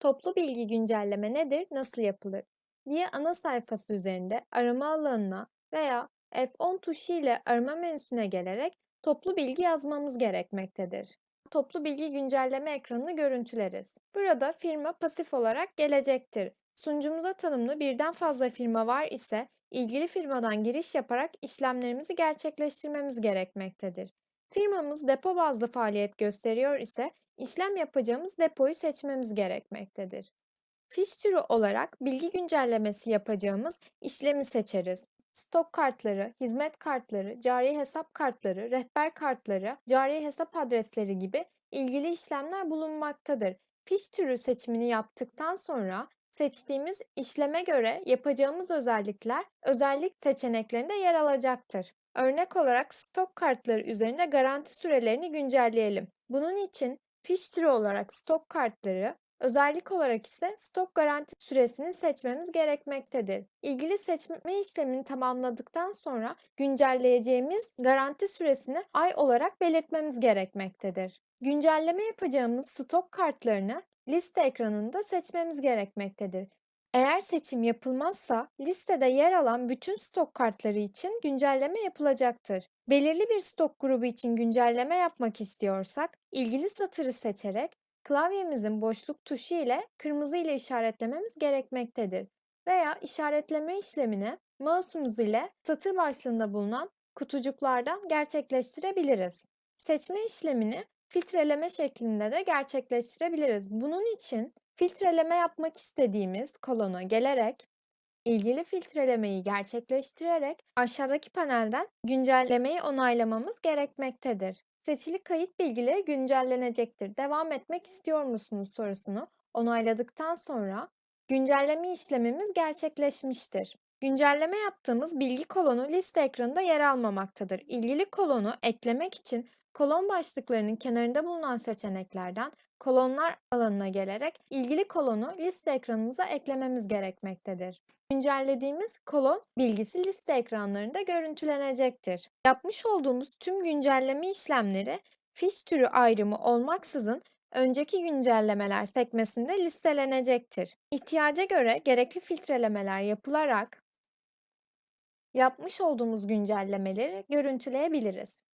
Toplu bilgi güncelleme nedir, nasıl yapılır? diye ana sayfası üzerinde arama alanına veya F10 tuşu ile arama menüsüne gelerek toplu bilgi yazmamız gerekmektedir. Toplu bilgi güncelleme ekranını görüntüleriz. Burada firma pasif olarak gelecektir. Sunucumuza tanımlı birden fazla firma var ise ilgili firmadan giriş yaparak işlemlerimizi gerçekleştirmemiz gerekmektedir. Firmamız depo bazlı faaliyet gösteriyor ise işlem yapacağımız depoyu seçmemiz gerekmektedir. Fiş türü olarak bilgi güncellemesi yapacağımız işlemi seçeriz. Stok kartları, hizmet kartları, cari hesap kartları, rehber kartları, cari hesap adresleri gibi ilgili işlemler bulunmaktadır. Fiş türü seçimini yaptıktan sonra seçtiğimiz işleme göre yapacağımız özellikler özellik seçeneklerinde yer alacaktır. Örnek olarak stok kartları üzerinde garanti sürelerini güncelleyelim. Bunun için fiş türü olarak stok kartları, özellik olarak ise stok garanti süresini seçmemiz gerekmektedir. İlgili seçme işlemini tamamladıktan sonra güncelleyeceğimiz garanti süresini ay olarak belirtmemiz gerekmektedir. Güncelleme yapacağımız stok kartlarını liste ekranında seçmemiz gerekmektedir. Eğer seçim yapılmazsa listede yer alan bütün stok kartları için güncelleme yapılacaktır. Belirli bir stok grubu için güncelleme yapmak istiyorsak ilgili satırı seçerek klavyemizin boşluk tuşu ile kırmızı ile işaretlememiz gerekmektedir. Veya işaretleme işlemini mouse'umuz ile satır başlığında bulunan kutucuklardan gerçekleştirebiliriz. Seçme işlemini filtreleme şeklinde de gerçekleştirebiliriz. Bunun için filtreleme yapmak istediğimiz kolona gelerek ilgili filtrelemeyi gerçekleştirerek aşağıdaki panelden güncellemeyi onaylamamız gerekmektedir. Seçili kayıt bilgileri güncellenecektir. Devam etmek istiyor musunuz sorusunu onayladıktan sonra güncelleme işlemimiz gerçekleşmiştir. Güncelleme yaptığımız bilgi kolonu liste ekranında yer almamaktadır. İlgili kolonu eklemek için kolon başlıklarının kenarında bulunan seçeneklerden kolonlar alanına gelerek ilgili kolonu liste ekranımıza eklememiz gerekmektedir. Güncellediğimiz kolon bilgisi liste ekranlarında görüntülenecektir. Yapmış olduğumuz tüm güncelleme işlemleri fiş türü ayrımı olmaksızın önceki güncellemeler sekmesinde listelenecektir. İhtiyaca göre gerekli filtrelemeler yapılarak yapmış olduğumuz güncellemeleri görüntüleyebiliriz.